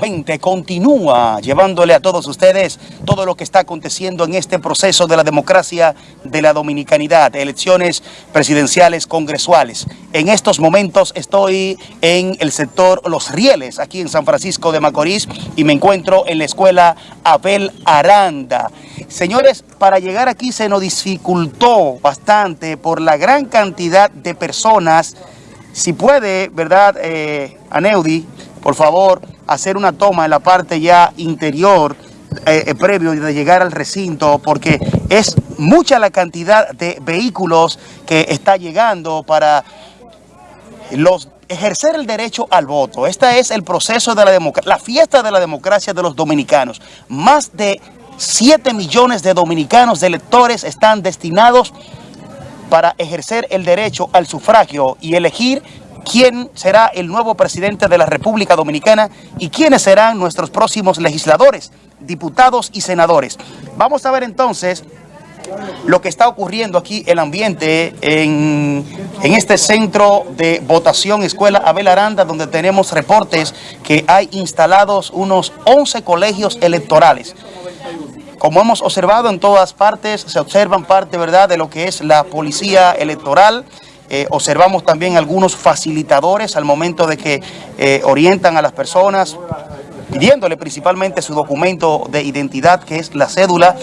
20 continúa llevándole a todos ustedes todo lo que está aconteciendo en este proceso de la democracia de la dominicanidad, elecciones presidenciales congresuales. En estos momentos estoy en el sector Los Rieles, aquí en San Francisco de Macorís, y me encuentro en la escuela Abel Aranda. Señores, para llegar aquí se nos dificultó bastante por la gran cantidad de personas. Si puede, ¿verdad, eh, Aneudi? Por favor, hacer una toma en la parte ya interior eh, eh, previo de llegar al recinto porque es mucha la cantidad de vehículos que está llegando para los ejercer el derecho al voto. Este es el proceso de la democracia, la fiesta de la democracia de los dominicanos. Más de 7 millones de dominicanos, de electores, están destinados para ejercer el derecho al sufragio y elegir quién será el nuevo presidente de la República Dominicana y quiénes serán nuestros próximos legisladores, diputados y senadores. Vamos a ver entonces lo que está ocurriendo aquí, el ambiente en, en, este centro de votación Escuela Abel Aranda, donde tenemos reportes que hay instalados unos 11 colegios electorales. Como hemos observado en todas partes, se observan parte ¿verdad? de lo que es la policía electoral, eh, observamos también algunos facilitadores al momento de que eh, orientan a las personas, pidiéndole principalmente su documento de identidad, que es la cédula.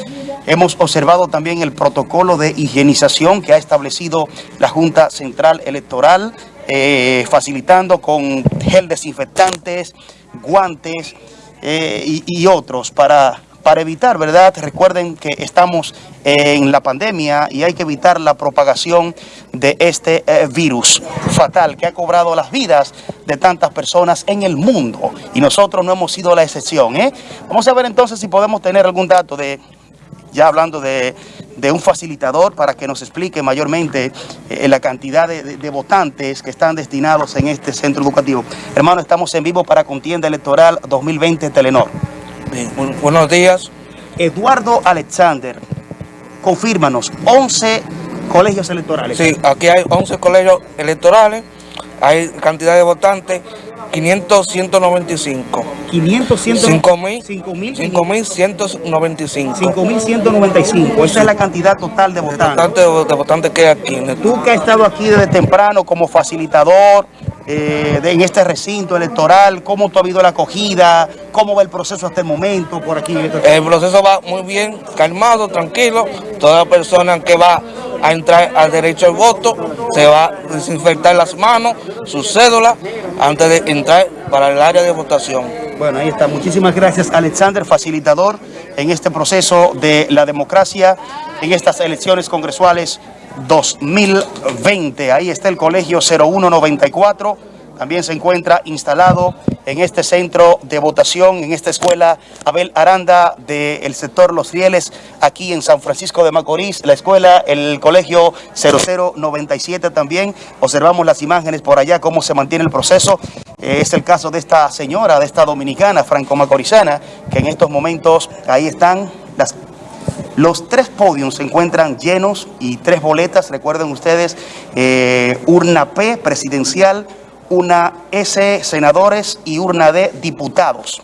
Hemos observado también el protocolo de higienización que ha establecido la Junta Central Electoral, eh, facilitando con gel desinfectantes, guantes y, y otros para para evitar, ¿verdad? Recuerden que estamos en la pandemia y hay que evitar la propagación de este eh, virus fatal que ha cobrado las vidas de tantas personas en el mundo y nosotros no hemos sido la excepción. ¿eh? Vamos a ver entonces si podemos tener algún dato de, ya hablando de, un facilitador para que nos explique mayormente eh, la cantidad de, votantes que están destinados en este centro educativo. Hermano, estamos en vivo para Contienda Electoral 2020 Telenor buenos días. Eduardo Alexander, confírmanos, 11 colegios electorales. Sí, aquí hay 11 colegios electorales, hay cantidad de votantes, 500, 195. 500, 5.195. 5.195. Esa es la cantidad total de votantes. De, de votantes que hay aquí. Tú que has estado aquí desde temprano como facilitador, eh, en este recinto electoral? ¿Cómo ha habido la acogida? ¿Cómo va el proceso hasta el momento por aquí? El proceso va muy bien, calmado, tranquilo. Toda persona que va a entrar al derecho al voto se va a desinfectar las manos, su cédula, antes de entrar para el área de votación. Bueno, ahí está. Muchísimas gracias, Alexander, facilitador en este proceso de la democracia en estas elecciones congresuales 2020. Ahí está el colegio 0194. También se encuentra instalado en este centro de votación, en esta escuela Abel Aranda del sector Los Rieles, aquí en San Francisco de Macorís, la escuela, el colegio 0097 también. Observamos las imágenes por allá, cómo se mantiene el proceso. Eh, es el caso de esta señora, de esta dominicana, franco-macorizana, que en estos momentos ahí están las los tres podios se encuentran llenos y tres boletas, recuerden ustedes, eh, urna P presidencial, una S senadores y urna D diputados.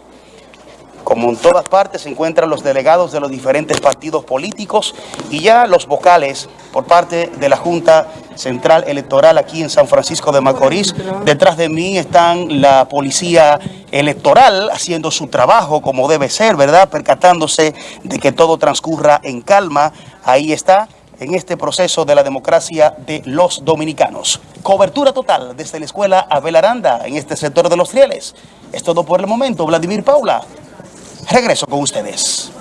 Como en todas partes se encuentran los delegados de los diferentes partidos políticos y ya los vocales por parte de la Junta Central Electoral aquí en San Francisco de Macorís. Detrás de mí están la policía electoral haciendo su trabajo como debe ser, ¿verdad? Percatándose de que todo transcurra en calma. Ahí está en este proceso de la democracia de los dominicanos. Cobertura total desde la escuela Abel Aranda en este sector de los rieles. Es todo por el momento. Vladimir Paula. Regreso con ustedes.